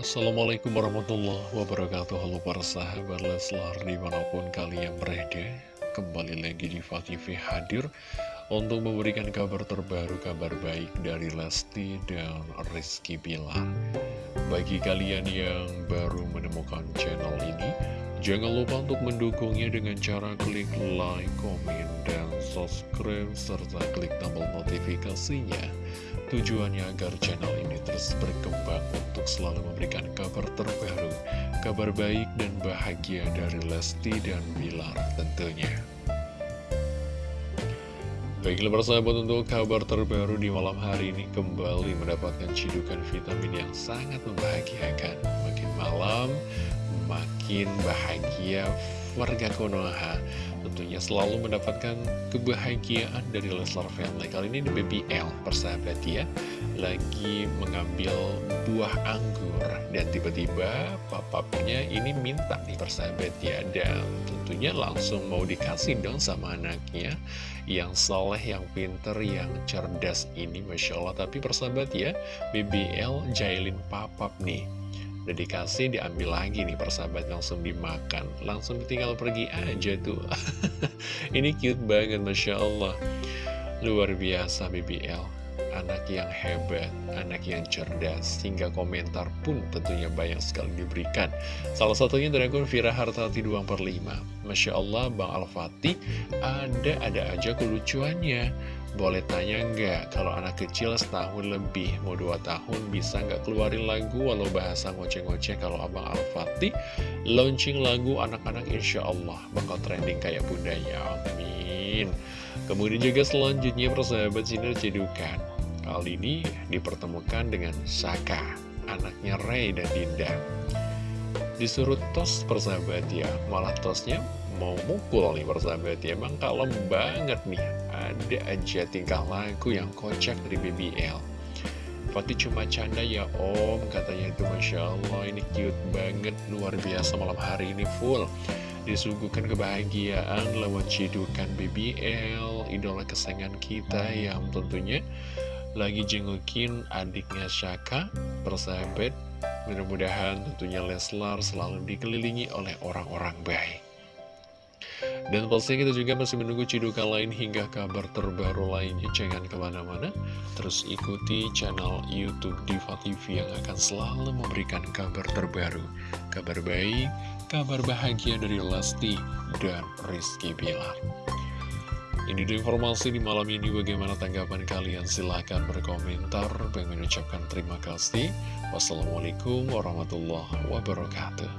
Assalamualaikum warahmatullahi wabarakatuh. Halo para sahabat Leslar di mana pun kalian berada Kembali lagi di TV hadir Untuk memberikan kabar terbaru, kabar baik dari Lesti dan Rizky Bilar. Bagi kalian yang baru menemukan channel ini Jangan lupa untuk mendukungnya dengan cara klik like, komen, dan subscribe Serta klik tombol notifikasinya Tujuannya agar channel ini terus berkembang untuk selalu memberikan kabar terbaru, kabar baik dan bahagia dari Lesti dan Bilar tentunya. Baiklah persahabat untuk kabar terbaru di malam hari ini kembali mendapatkan cidukan vitamin yang sangat membahagiakan. Makin bahagia warga Konoha tentunya selalu mendapatkan kebahagiaan dari Leslar Family. Kali ini di BBL persahabat ya. Lagi mengambil buah anggur dan tiba-tiba papapnya ini minta nih persahabat ya. Dan tentunya langsung mau dikasih dong sama anaknya. Yang soleh, yang pinter, yang cerdas ini Masya Allah. Tapi persahabat ya BBL jailin papap nih Udah dikasih, diambil lagi nih persahabat langsung dimakan. Langsung tinggal pergi aja tuh. Ini cute banget Masya Allah. Luar biasa BBL Anak yang hebat, anak yang cerdas Hingga komentar pun tentunya banyak sekali diberikan. Salah satunya dari akun Vira Hartati 2 per 5 Masya Allah Bang Al-Fatih Ada-ada aja kelucuannya. Boleh tanya nggak, kalau anak kecil setahun lebih, mau dua tahun bisa nggak keluarin lagu walau bahasa ngoceh-ngoceh? Kalau Abang Al-Fatih launching lagu anak-anak insya Allah bakal trending kayak bundanya, amin. Kemudian juga selanjutnya persahabat sinar cedukan, kali ini dipertemukan dengan Saka, anaknya Ray dan Dinda. Disuruh tos persahabat ya, malah tosnya mau mukul nih persahabat ya, emang kalem banget nih ada aja tingkah laku yang kocak dari BBL Fatih cuma canda ya om katanya itu Masya Allah ini cute banget luar biasa malam hari ini full. Disuguhkan kebahagiaan lewat cidukan BBL idola kesayangan kita yang tentunya lagi jengukin adiknya Syaka persahabat mudah-mudahan tentunya Leslar selalu dikelilingi oleh orang-orang baik dan pastinya kita juga masih menunggu cidukan lain hingga kabar terbaru lainnya. Jangan ke mana-mana, terus ikuti channel Youtube Diva TV yang akan selalu memberikan kabar terbaru. Kabar baik, kabar bahagia dari Lesti dan Rizky Bilar. Ini informasi di malam ini. Bagaimana tanggapan kalian? Silahkan berkomentar. Bang mengucapkan terima kasih. Wassalamualaikum warahmatullahi wabarakatuh